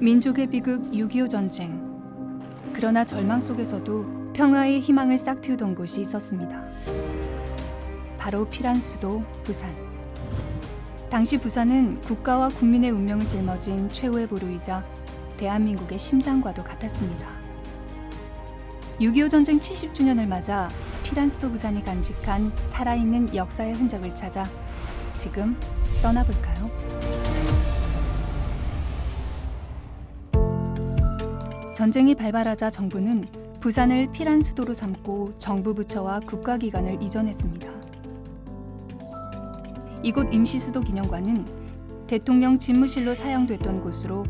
민족의 비극 6.25 전쟁. 그러나 절망 속에서도 평화의 희망을 싹틔우던 곳이 있었습니다. 바로 피란 수도 부산. 당시 부산은 국가와 국민의 운명을 짊어진 최후의 보루이자 대한민국의 심장과도 같았습니다. 6.25 전쟁 70주년을 맞아 피란 수도 부산이 간직한 살아있는 역사의 흔적을 찾아 지금 떠나볼까요? 전쟁이 발발하자 정부는 부산을 피란 수도로 삼고 정부 부처와 국가기관을 이전했습니다. 이곳 임시수도 기념관은 대통령 집무실로 사용됐던 곳으로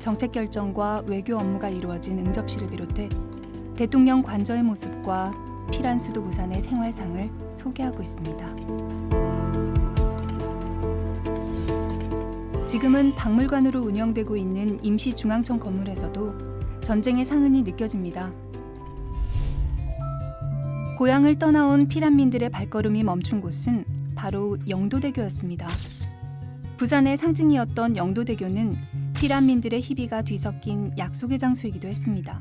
정책 결정과 외교 업무가 이루어진 응접실을 비롯해 대통령 관저의 모습과 피란 수도 부산의 생활상을 소개하고 있습니다. 지금은 박물관으로 운영되고 있는 임시중앙청 건물에서도 전쟁의 상흔이 느껴집니다. 고향을 떠나온 피란민들의 발걸음이 멈춘 곳은 바로 영도대교였습니다. 부산의 상징이었던 영도대교는 피란민들의 희비가 뒤섞인 약속의 장소이기도 했습니다.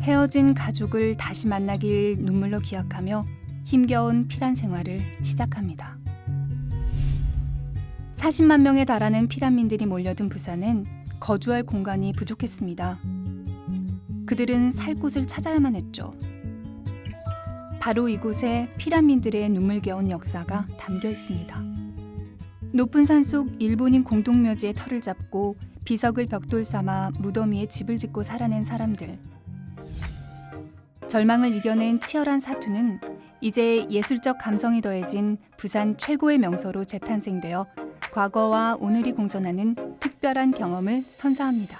헤어진 가족을 다시 만나길 눈물로 기약하며 힘겨운 피란 생활을 시작합니다. 40만 명에 달하는 피란민들이 몰려든 부산엔 거주할 공간이 부족했습니다. 그들은 살 곳을 찾아야만 했죠. 바로 이곳에 피라민들의 눈물겨운 역사가 담겨 있습니다. 높은 산 속 일본인 공동묘지의 털을 잡고 비석을 벽돌 삼아 무덤 위에 집을 짓고 살아낸 사람들. 절망을 이겨낸 치열한 사투는 이제 예술적 감성이 더해진 부산 최고의 명소로 재탄생되어 과거와 오늘이 공존하는 특별한 경험을 선사합니다.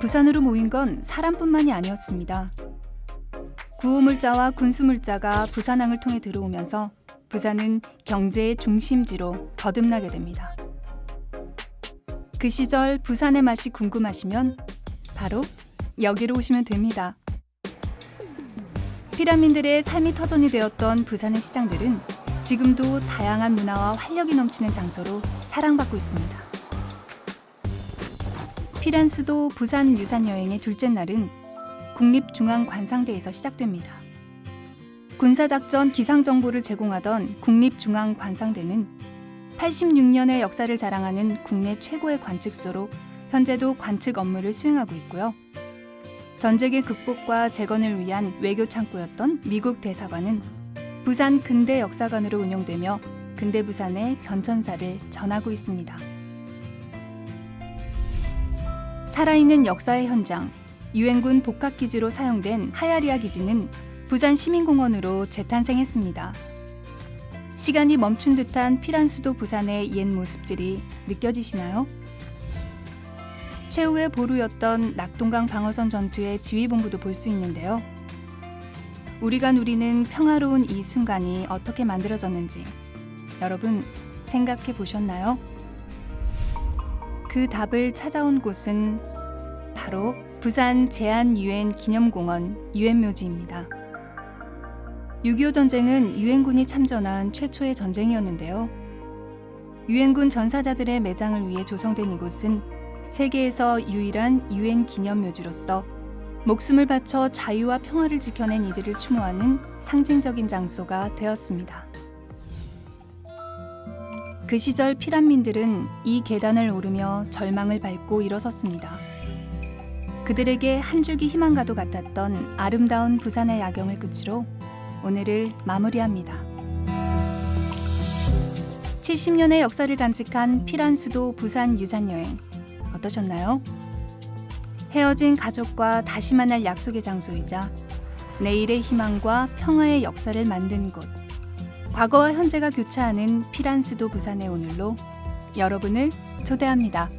부산으로 모인 건 사람뿐만이 아니었습니다. 구호물자와 군수물자가 부산항을 통해 들어오면서 부산은 경제의 중심지로 거듭나게 됩니다. 그 시절 부산의 맛이 궁금하시면 바로 여기로 오시면 됩니다. 피라민들의 삶이 터전이 되었던 부산의 시장들은 지금도 다양한 문화와 활력이 넘치는 장소로 사랑받고 있습니다. 피란 수도 부산 유산 여행의 둘째 날은 국립중앙관상대에서 시작됩니다. 군사작전 기상 정보를 제공하던 국립중앙관상대는 86년의 역사를 자랑하는 국내 최고의 관측소로 현재도 관측 업무를 수행하고 있고요. 전쟁의 극복과 재건을 위한 외교 창구였던 미국 대사관은 부산 근대 역사관으로 운영되며 근대 부산의 변천사를 전하고 있습니다. 살아있는 역사의 현장, 유엔군 복합기지로 사용된 하야리아 기지는 부산 시민공원으로 재탄생했습니다. 시간이 멈춘 듯한 피란 수도 부산의 옛 모습들이 느껴지시나요? 최후의 보루였던 낙동강 방어선 전투의 지휘본부도 볼 수 있는데요. 우리가 누리는 평화로운 이 순간이 어떻게 만들어졌는지 여러분 생각해 보셨나요? 그 답을 찾아온 곳은 바로 부산 제안 유엔 기념공원 유엔묘지입니다. 6.25 전쟁은 유엔군이 참전한 최초의 전쟁이었는데요. 유엔군 전사자들의 매장을 위해 조성된 이곳은 세계에서 유일한 유엔 기념묘지로서 목숨을 바쳐 자유와 평화를 지켜낸 이들을 추모하는 상징적인 장소가 되었습니다. 그 시절 피란민들은 이 계단을 오르며 절망을 밟고 일어섰습니다. 그들에게 한 줄기 희망과도 같았던 아름다운 부산의 야경을 끝으로 오늘을 마무리합니다. 70년의 역사를 간직한 피란 수도 부산 유산 여행 어떠셨나요? 헤어진 가족과 다시 만날 약속의 장소이자 내일의 희망과 평화의 역사를 만든 곳. 과거와 현재가 교차하는 피란 수도 부산의 오늘로 여러분을 초대합니다.